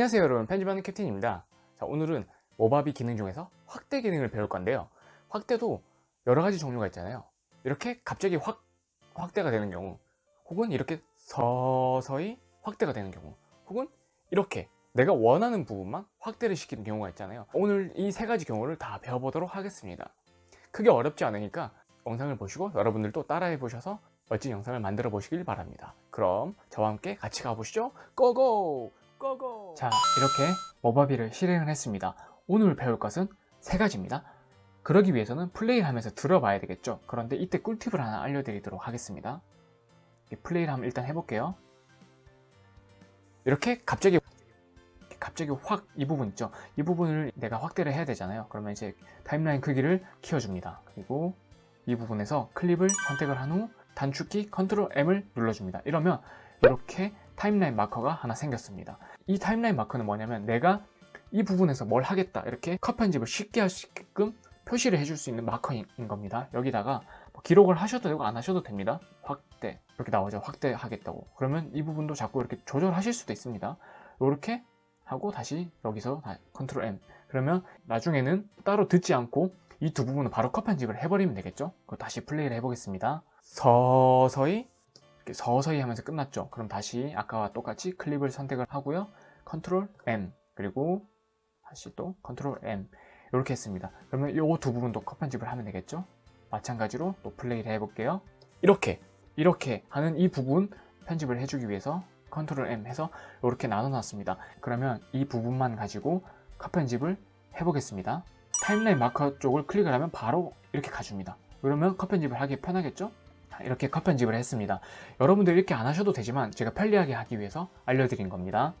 안녕하세요 여러분. 편집하는 캡틴입니다. 자 오늘은 모바비 기능 중에서 확대 기능을 배울 건데요. 확대도 여러 가지 종류가 있잖아요. 이렇게 갑자기 확 확대가 되는 경우 혹은 이렇게 서서히 확대가 되는 경우 혹은 이렇게 내가 원하는 부분만 확대를 시키는 경우가 있잖아요. 오늘 이 세 가지 경우를 다 배워보도록 하겠습니다. 크게 어렵지 않으니까 영상을 보시고 여러분들도 따라해 보셔서 멋진 영상을 만들어 보시길 바랍니다. 그럼 저와 함께 같이 가보시죠. 고고 Go go. 자 이렇게 Movavi를 실행을 했습니다. 오늘 배울 것은 세 가지입니다. 그러기 위해서는 플레이를 하면서 들어봐야 되겠죠. 그런데 이때 꿀팁을 하나 알려드리도록 하겠습니다. 플레이를 한번 일단 해볼게요. 이렇게 갑자기 갑자기 확 이 부분 있죠? 이 부분을 내가 확대를 해야 되잖아요. 그러면 이제 timeline 크기를 키워줍니다. 그리고 이 부분에서 클립을 선택을 한 후 단축키 컨트롤 M을 눌러줍니다. 이러면 이렇게 timeline marker가 하나 생겼습니다. 이 timeline marker는 뭐냐면 내가 이 부분에서 뭘 하겠다 이렇게 컷 편집을 쉽게 할 수 있게끔 표시를 해줄 수 있는 marker인 겁니다. 여기다가 뭐 기록을 하셔도 되고 안 하셔도 됩니다. 확대. 이렇게 나오죠. 확대 하겠다고. 그러면 이 부분도 자꾸 이렇게 조절하실 수도 있습니다. 이렇게 하고 다시 여기서 컨트롤 M. 그러면 나중에는 따로 듣지 않고 이 두 부분은 바로 컷 편집을 해버리면 되겠죠? 다시 플레이를 해보겠습니다. 서서히 서서히 하면서 끝났죠. 그럼 다시 아까와 똑같이 클립을 선택을 하고요. 컨트롤 M 그리고 다시 또 컨트롤 M 이렇게 했습니다. 그러면 이 두 부분도 컷 편집을 하면 되겠죠? 마찬가지로 또 플레이를 해볼게요. 이렇게 이렇게 하는 이 부분 편집을 해주기 위해서 컨트롤 M 해서 이렇게 나눠 놨습니다. 그러면 이 부분만 가지고 컷 편집을 해보겠습니다. timeline marker 쪽을 클릭을 하면 바로 이렇게 가줍니다. 그러면 컷 편집을 하기 편하겠죠 이렇게 컷 편집을 했습니다. 여러분들 이렇게 안 하셔도 되지만 제가 편리하게 하기 위해서 알려드린 겁니다.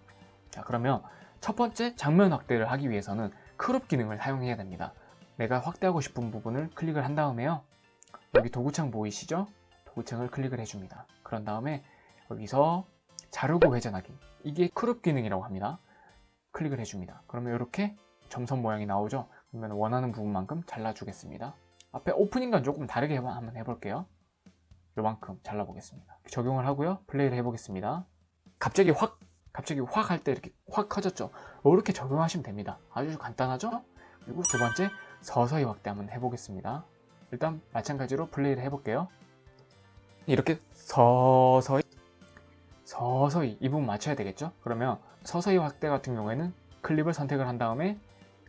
자 그러면 첫 번째 장면 확대를 하기 위해서는 crop 기능을 사용해야 됩니다. 내가 확대하고 싶은 부분을 클릭을 한 다음에요. 여기 도구창 보이시죠? 도구창을 클릭을 해줍니다. 그런 다음에 여기서 자르고 회전하기. 이게 crop 기능이라고 합니다. 클릭을 해줍니다. 그러면 이렇게 점선 모양이 나오죠? 그러면 원하는 부분만큼 잘라주겠습니다. 앞에 오프닝과 조금 다르게 한번 해볼게요 요만큼 잘라보겠습니다. 적용을 하고요. 플레이를 해보겠습니다. 갑자기 확 갑자기 확 할 때 이렇게 확 커졌죠? 이렇게 적용하시면 됩니다. 아주 간단하죠? 그리고 두 번째 서서히 확대 한번 해보겠습니다. 일단 마찬가지로 플레이를 해볼게요. 이렇게 서서히 서서히 이 부분 맞춰야 되겠죠? 그러면 서서히 확대 같은 경우에는 클립을 선택을 한 다음에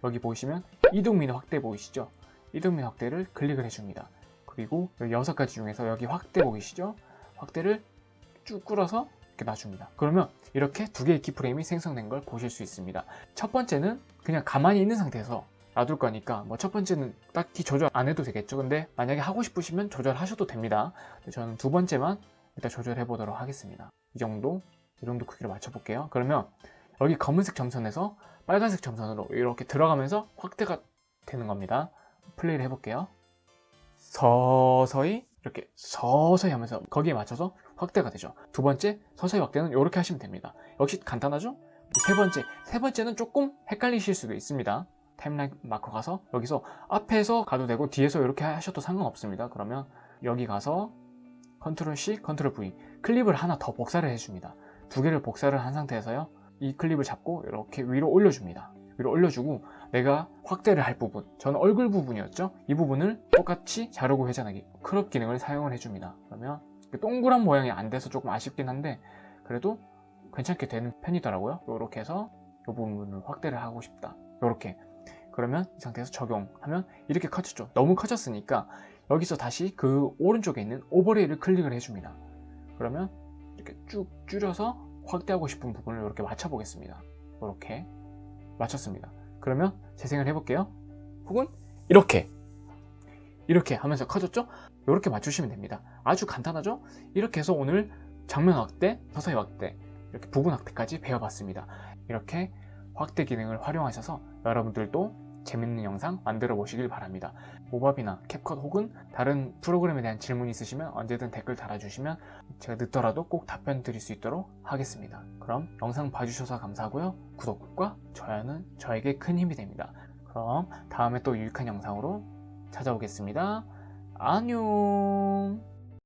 여기 보시면 이동민 확대 보이시죠? 이동민 확대를 클릭을 해줍니다 그리고 여섯 가지 중에서 여기 확대 보이시죠? 확대를 쭉 끌어서 이렇게 놔줍니다. 그러면 이렇게 두 개의 키프레임이 생성된 걸 보실 수 있습니다. 첫 번째는 그냥 가만히 있는 상태에서 놔둘 거니까 뭐 첫 번째는 딱히 조절 안 해도 되겠죠. 근데 만약에 하고 싶으시면 조절하셔도 됩니다. 저는 두 번째만 일단 조절해 보도록 하겠습니다. 이 정도 이 정도 크기로 맞춰 볼게요. 그러면 여기 검은색 점선에서 빨간색 점선으로 이렇게 들어가면서 확대가 되는 겁니다. 플레이를 해볼게요 서서히? 이렇게 서서히 하면서 거기에 맞춰서 확대가 되죠. 두 번째 서서히 확대는 이렇게 하시면 됩니다. 역시 간단하죠? 세 번째 세 번째는 조금 헷갈리실 수도 있습니다. 타임라인 마커 가서 여기서 앞에서 가도 되고 뒤에서 이렇게 하셔도 상관없습니다. 그러면 여기 가서 컨트롤 C, 컨트롤 V 클립을 하나 더 복사를 해줍니다. 두 개를 복사를 한 상태에서요. 이 클립을 잡고 이렇게 위로 올려줍니다. 위로 올려주고 내가 확대를 할 부분 저는 얼굴 부분이었죠? 이 부분을 똑같이 자르고 회전하기. crop 기능을 사용을 해줍니다. 그러면 동그란 모양이 안 돼서 조금 아쉽긴 한데 그래도 괜찮게 되는 편이더라고요. 이렇게 해서 이 부분을 확대를 하고 싶다. 이렇게. 그러면 이 상태에서 적용하면 이렇게 커졌죠. 너무 커졌으니까 여기서 다시 그 오른쪽에 있는 오버레이를 클릭을 해줍니다. 그러면 이렇게 쭉 줄여서 확대하고 싶은 부분을 이렇게 맞춰 보겠습니다. 이렇게. 맞췄습니다 그러면 재생을 해볼게요. 혹은? 이렇게. 이렇게 하면서 커졌죠? 이렇게 맞추시면 됩니다. 아주 간단하죠? 이렇게 해서 오늘 장면 확대, 서서히 확대 이렇게 부분 확대까지 배워봤습니다. 이렇게 확대 기능을 활용하셔서 여러분들도 재밌는 영상 만들어 보시길 바랍니다. 모바비나 캡컷 혹은 다른 프로그램에 대한 질문 있으시면 언제든 댓글 달아주시면 제가 늦더라도 꼭 답변 드릴 수 있도록 하겠습니다. 그럼 영상 봐주셔서 감사하고요. 구독과 좋아요는 저에게 큰 힘이 됩니다. 그럼 다음에 또 유익한 영상으로 찾아오겠습니다. 안녕